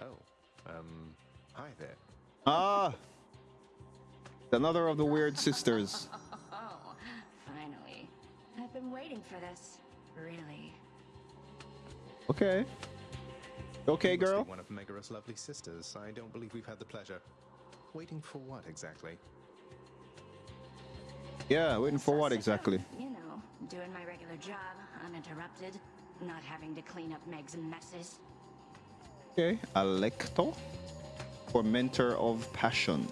Oh, um, hi there. Ah, another of the weird sisters. Oh, finally. I've been waiting for this. Really. Okay. Okay, You girl. One of Megaera's lovely sisters. I don't believe we've had the pleasure. Waiting for what exactly? Yeah, waiting for So what sick of, exactly? You know, doing my regular job, uninterrupted, not having to clean up Meg's messes. Okay, Alecto, Tormentor of Passion.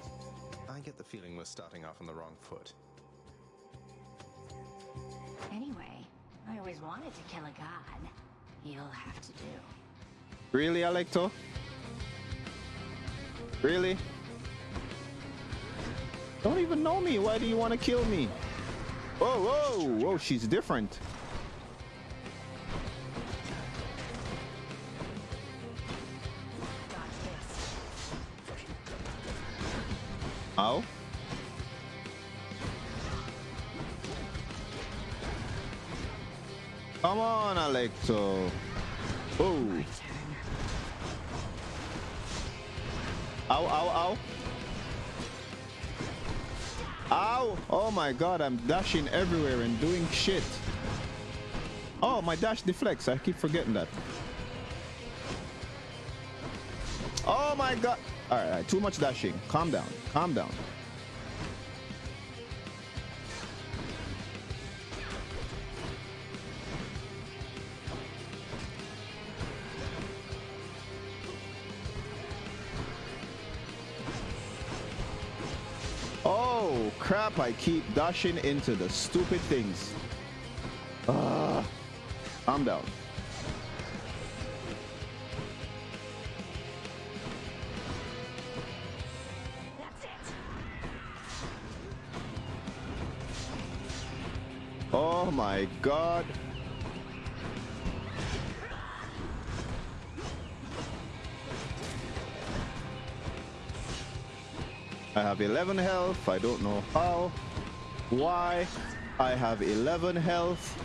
I get the feeling we're starting off on the wrong foot. Anyway, I always wanted to kill a god. You'll have to do. Really, Alecto? Really? Don't even know me. Why do you want to kill me? Whoa, whoa, whoa, she's different. Ow. Come on, Alecto. Oh. Ow, ow, ow. Ow! Oh my god, I'm dashing everywhere and doing shit. Oh, my dash deflects. I keep forgetting that. Oh my god. Alright, alright, too much dashing. Calm down. Calm down. Oh crap, I keep dashing into the stupid things. Ah, calm down. Oh my god. I have 11 health. I don't know how. Why? I have 11 health.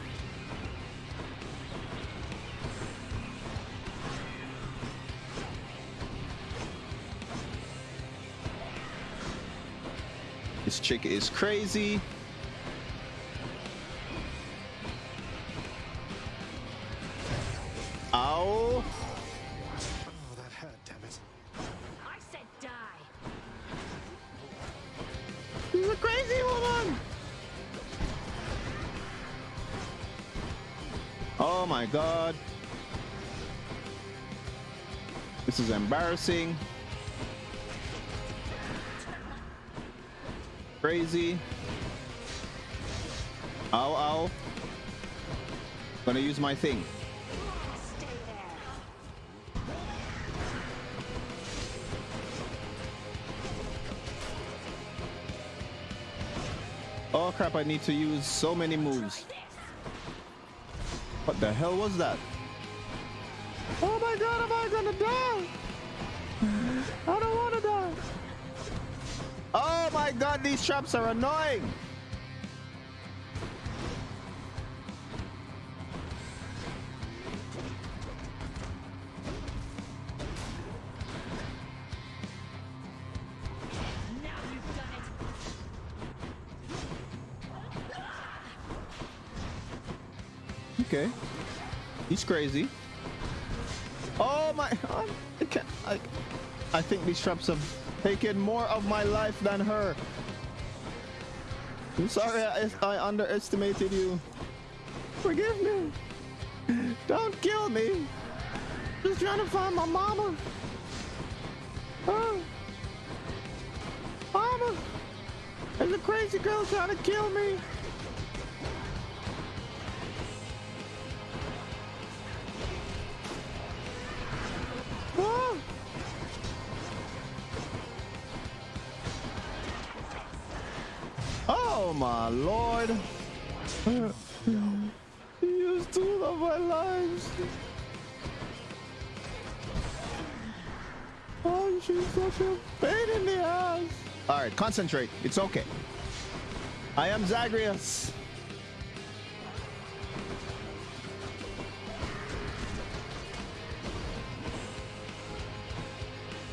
This chick is crazy. Ow. Oh, that hurt, damn it. I said die. She's a crazy woman. Oh my god. This is embarrassing. Crazy. Ow, ow. Gonna use my thing. Oh crap, I need to use so many moves. What the hell was that? Oh my god, am I gonna die? I don't wanna die. Oh my god, these traps are annoying. Okay. He's crazy. Oh my god. I can't I, I think these traps have taken more of my life than her. I'm sorry I, I underestimated you. Forgive me. Don't kill me. Just trying to find my mama. Oh. Mama. There's a crazy girl trying to kill me. My lord. He used two of my lives. Oh, she's such a pain in the ass. All right, concentrate. It's okay. I am Zagreus.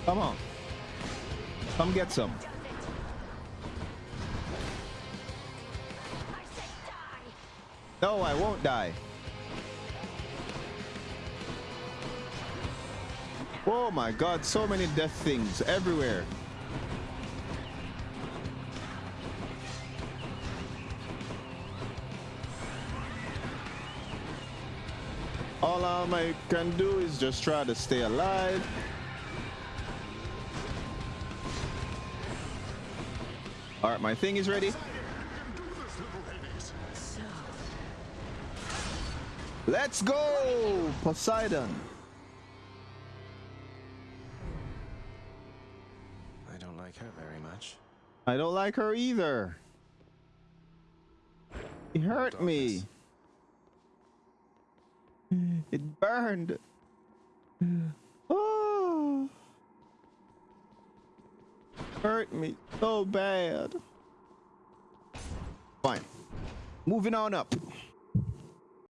Come on. Come get some. No, I won't die. Oh my god, so many death things everywhere. All I can do is just try to stay alive. All right, my thing is ready. Let's go, Poseidon. I don't like her very much. I don't like her either. It hurt me. It burned. Oh. Hurt me so bad. Fine. Moving on up.